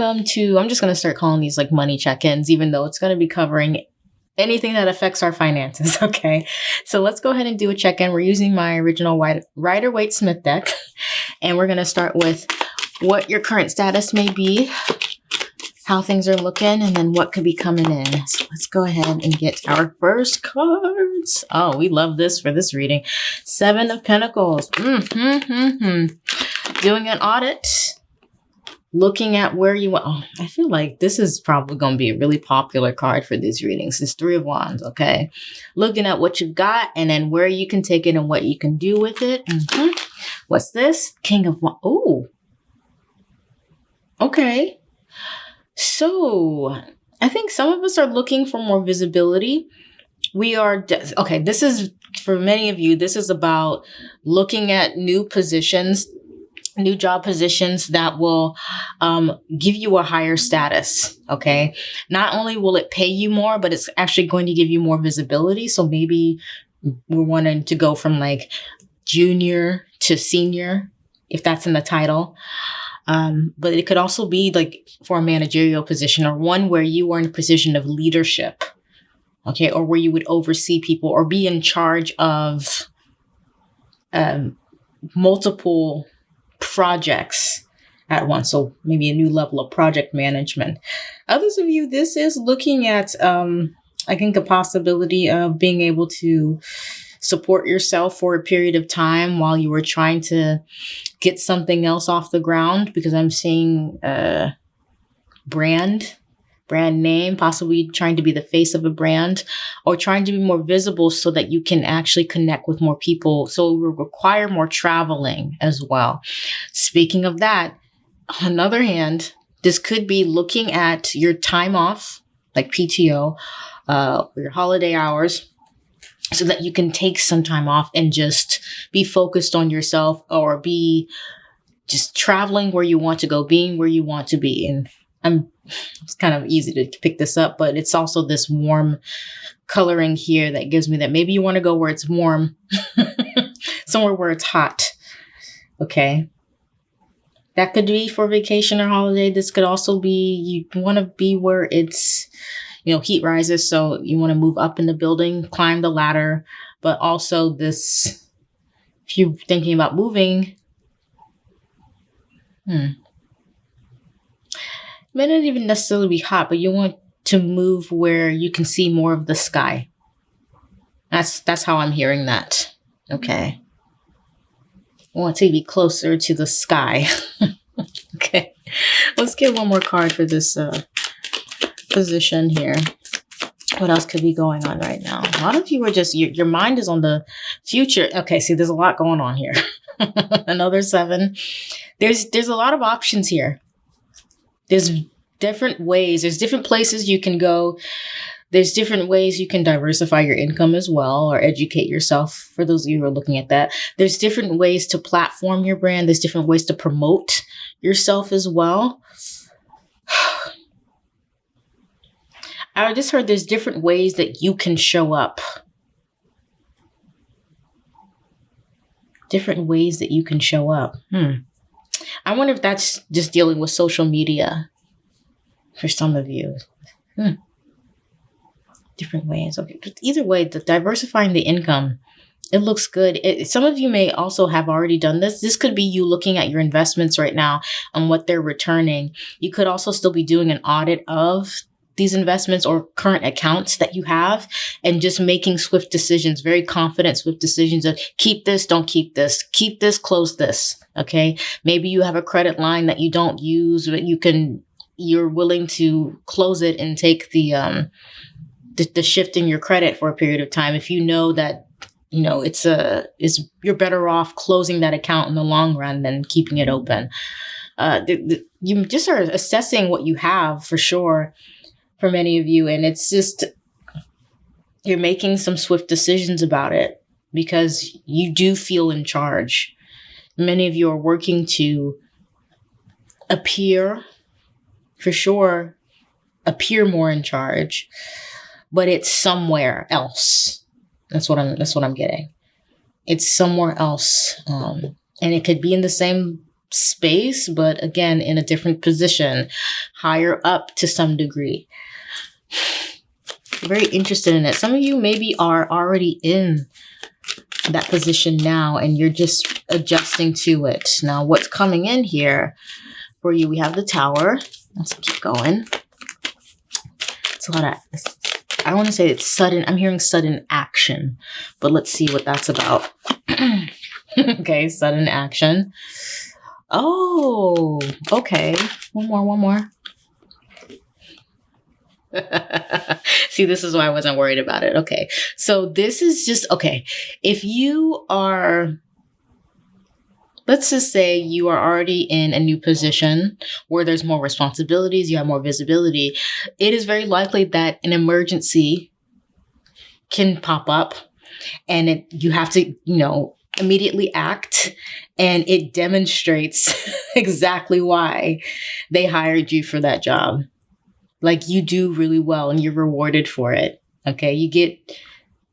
welcome to, I'm just going to start calling these like money check ins, even though it's going to be covering anything that affects our finances. Okay. So let's go ahead and do a check in. We're using my original Rider Waite Smith deck, and we're going to start with what your current status may be, how things are looking, and then what could be coming in. So let's go ahead and get our first cards. Oh, we love this for this reading. Seven of Pentacles. Mm-hmm, mm-hmm. Doing an audit looking at where you want. Oh, I feel like this is probably going to be a really popular card for these readings. It's Three of Wands, okay? Looking at what you've got and then where you can take it and what you can do with it. Mm-hmm. What's this? King of Wands. Oh. Okay. So I think some of us are looking for more visibility. We are, okay, this is for many of you, this is about looking at new positions new job positions that will um, give you a higher status. Okay. Not only will it pay you more, but it's actually going to give you more visibility. So maybe we're wanting to go from like junior to senior, if that's in the title. Um, but it could also be like for a managerial position or one where you are in a position of leadership. Okay. Or where you would oversee people or be in charge of um, multiple projects at once. So maybe a new level of project management. Others of you, this is looking at, um, I think, a possibility of being able to support yourself for a period of time while you were trying to get something else off the ground because I'm seeing a brand brand name, possibly trying to be the face of a brand or trying to be more visible so that you can actually connect with more people. So it will require more traveling as well. Speaking of that, on the other hand, this could be looking at your time off, like PTO, uh, your holiday hours, so that you can take some time off and just be focused on yourself or be just traveling where you want to go, being where you want to be. And I'm it's kind of easy to pick this up, but it's also this warm coloring here that gives me that maybe you want to go where it's warm, somewhere where it's hot. Okay. That could be for vacation or holiday. This could also be you want to be where it's, you know, heat rises. So you want to move up in the building, climb the ladder, but also this, if you're thinking about moving, hmm, may not even necessarily be hot, but you want to move where you can see more of the sky. That's that's how I'm hearing that. Okay. I want to be closer to the sky. okay. Let's get one more card for this uh, position here. What else could be going on right now? A lot of you are just, your, your mind is on the future. Okay, see, there's a lot going on here. Another seven. There's, there's a lot of options here there's different ways, there's different places you can go. There's different ways you can diversify your income as well or educate yourself for those of you who are looking at that. There's different ways to platform your brand. There's different ways to promote yourself as well. I just heard there's different ways that you can show up. Different ways that you can show up. Hmm. I wonder if that's just dealing with social media for some of you. Hmm. Different ways. Okay. But either way, the diversifying the income, it looks good. It, some of you may also have already done this. This could be you looking at your investments right now and what they're returning. You could also still be doing an audit of these investments or current accounts that you have and just making swift decisions, very confident, swift decisions of keep this, don't keep this, keep this, close this. Okay. Maybe you have a credit line that you don't use, but you can, you're willing to close it and take the, um, the, the shift in your credit for a period of time. If you know that you know it's a is you're better off closing that account in the long run than keeping it open uh, the, the, you just are assessing what you have for sure for many of you. And it's just, you're making some swift decisions about it because you do feel in charge. Many of you are working to appear, for sure, appear more in charge, but it's somewhere else. That's what I'm, that's what I'm getting. It's somewhere else. Um, and it could be in the same space, but again, in a different position, higher up to some degree. Very interested in it. Some of you maybe are already in that position now and you're just adjusting to it. Now, what's coming in here for you? We have the tower. Let's keep going. It's a lot of, I want to say it's sudden. I'm hearing sudden action, but let's see what that's about. okay, sudden action. Oh, okay. One more, one more. See, this is why I wasn't worried about it. Okay. So this is just okay. If you are let's just say you are already in a new position where there's more responsibilities, you have more visibility, it is very likely that an emergency can pop up and it you have to, you know, immediately act and it demonstrates exactly why they hired you for that job. Like you do really well and you're rewarded for it. Okay. You get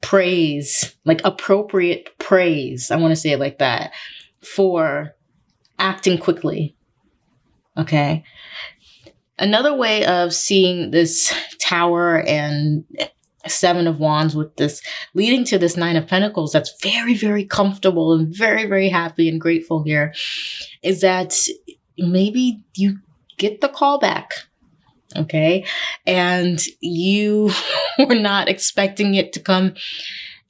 praise, like appropriate praise. I want to say it like that for acting quickly. Okay. Another way of seeing this tower and seven of wands with this leading to this nine of pentacles that's very very comfortable and very very happy and grateful here is that maybe you get the call back okay and you were not expecting it to come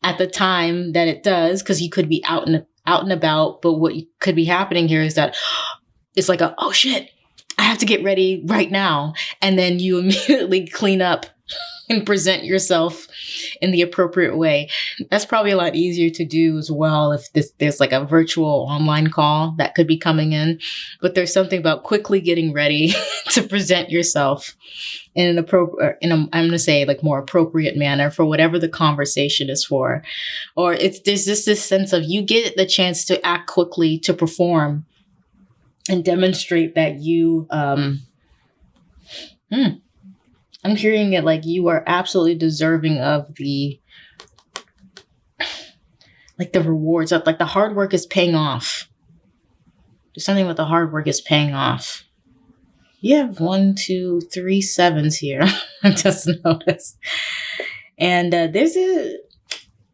at the time that it does because you could be out and out and about. But what could be happening here is that it's like a, oh shit, I have to get ready right now. And then you immediately clean up and present yourself in the appropriate way. That's probably a lot easier to do as well if this, there's like a virtual online call that could be coming in. But there's something about quickly getting ready to present yourself in an appropriate, in a, I'm going to say like more appropriate manner for whatever the conversation is for. Or it's, there's just this sense of you get the chance to act quickly to perform and demonstrate that you, um, hmm, I'm hearing it like you are absolutely deserving of the like the rewards of like the hard work is paying off. Something with the hard work is paying off. You have one, two, three sevens here. I just noticed. And uh, there's a,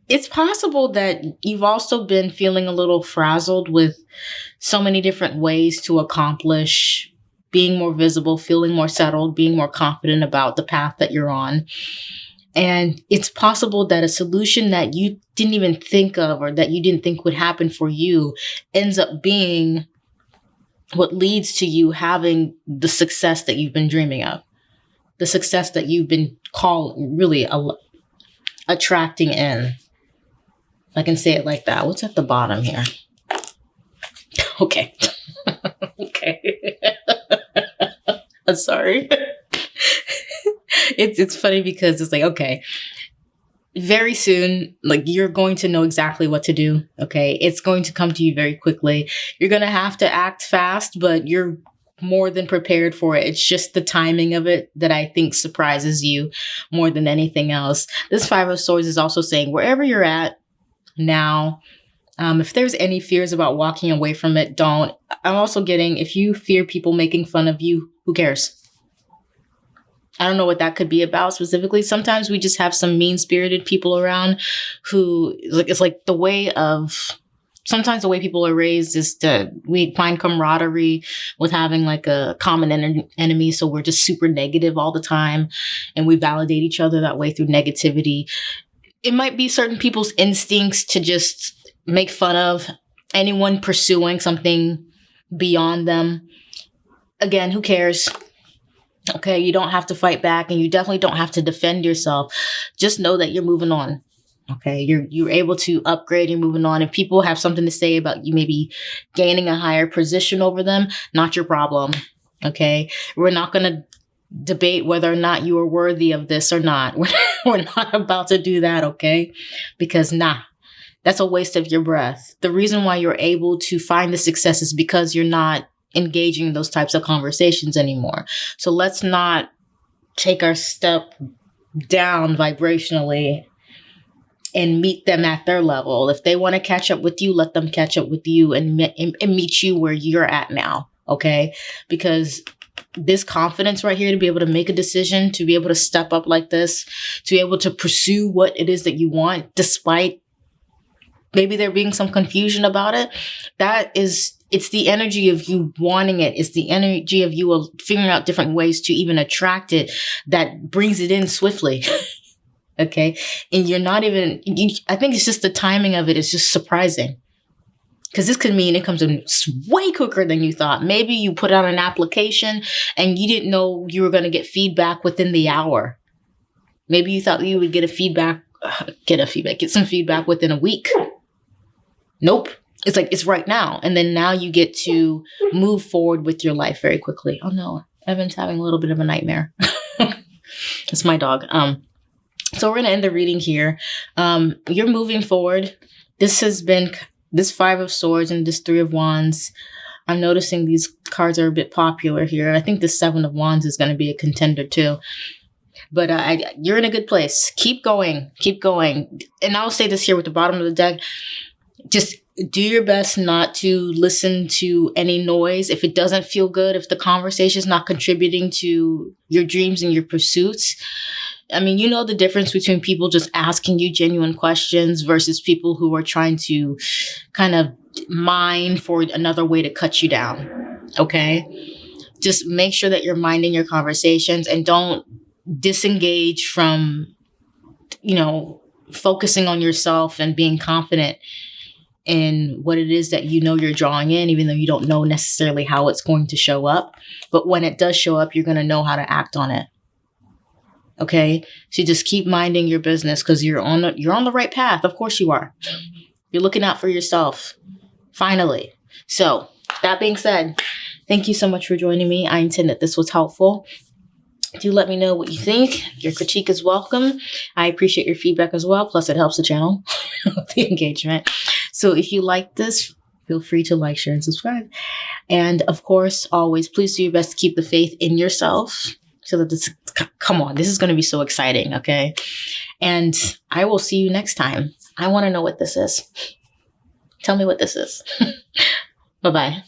it's possible that you've also been feeling a little frazzled with so many different ways to accomplish being more visible, feeling more settled, being more confident about the path that you're on. And it's possible that a solution that you didn't even think of or that you didn't think would happen for you ends up being what leads to you having the success that you've been dreaming of, the success that you've been called really a, attracting in. I can say it like that. What's at the bottom here? Okay. okay. I'm sorry. it's it's funny because it's like, okay, very soon, like you're going to know exactly what to do. Okay. It's going to come to you very quickly. You're going to have to act fast, but you're more than prepared for it. It's just the timing of it that I think surprises you more than anything else. This Five of Swords is also saying wherever you're at now, um, if there's any fears about walking away from it, don't. I'm also getting if you fear people making fun of you, who cares? I don't know what that could be about specifically. Sometimes we just have some mean spirited people around who like it's like the way of sometimes the way people are raised is to we find camaraderie with having like a common en- enemy so we're just super negative all the time and we validate each other that way through negativity it might be certain people's instincts to just make fun of anyone pursuing something beyond them. Again, who cares? Okay, you don't have to fight back and you definitely don't have to defend yourself. Just know that you're moving on. Okay, you're you're able to upgrade and moving on. If people have something to say about you maybe gaining a higher position over them, not your problem. Okay, we're not gonna debate whether or not you are worthy of this or not. We're, we're not about to do that, okay? Because nah, that's a waste of your breath. The reason why you're able to find the success is because you're not engaging in those types of conversations anymore. So let's not take our step down vibrationally and meet them at their level. If they want to catch up with you, let them catch up with you and, and, and meet you where you're at now. Okay. Because this confidence right here to be able to make a decision, to be able to step up like this, to be able to pursue what it is that you want, despite maybe there being some confusion about it. That is, it's the energy of you wanting it. It's the energy of you figuring out different ways to even attract it that brings it in swiftly. okay. And you're not even, you, I think it's just the timing of it is just surprising because this could mean it comes in way quicker than you thought. Maybe you put out an application and you didn't know you were going to get feedback within the hour. Maybe you thought you would get a feedback, uh, get a feedback, get some feedback within a week. Nope. It's like it's right now. And then now you get to move forward with your life very quickly. Oh no, Evan's having a little bit of a nightmare. it's my dog. Um, so we're gonna end the reading here. Um, you're moving forward. This has been this Five of Swords and this Three of Wands, I'm noticing these cards are a bit popular here. I think the Seven of Wands is going to be a contender too. But uh, I, you're in a good place. Keep going. Keep going. And I'll say this here with the bottom of the deck. Just do your best not to listen to any noise. If it doesn't feel good, if the conversation is not contributing to your dreams and your pursuits, I mean, you know the difference between people just asking you genuine questions versus people who are trying to kind of mine for another way to cut you down. Okay? Just make sure that you're minding your conversations and don't disengage from, you know, focusing on yourself and being confident in what it is that you know you're drawing in, even though you don't know necessarily how it's going to show up. But when it does show up, you're going to know how to act on it. Okay. So just keep minding your business because you're on the, you're on the right path. Of course you are. You're looking out for yourself. Finally. So that being said, thank you so much for joining me. I intend that this was helpful. Do let me know what you think. Your critique is welcome. I appreciate your feedback as well. Plus, it helps the channel, the engagement. So, if you like this, feel free to like, share, and subscribe. And of course, always please do your best to keep the faith in yourself so that this come on this is going to be so exciting okay? And i will see you next time. I want to know what this is. Tell me what this is. Bye bye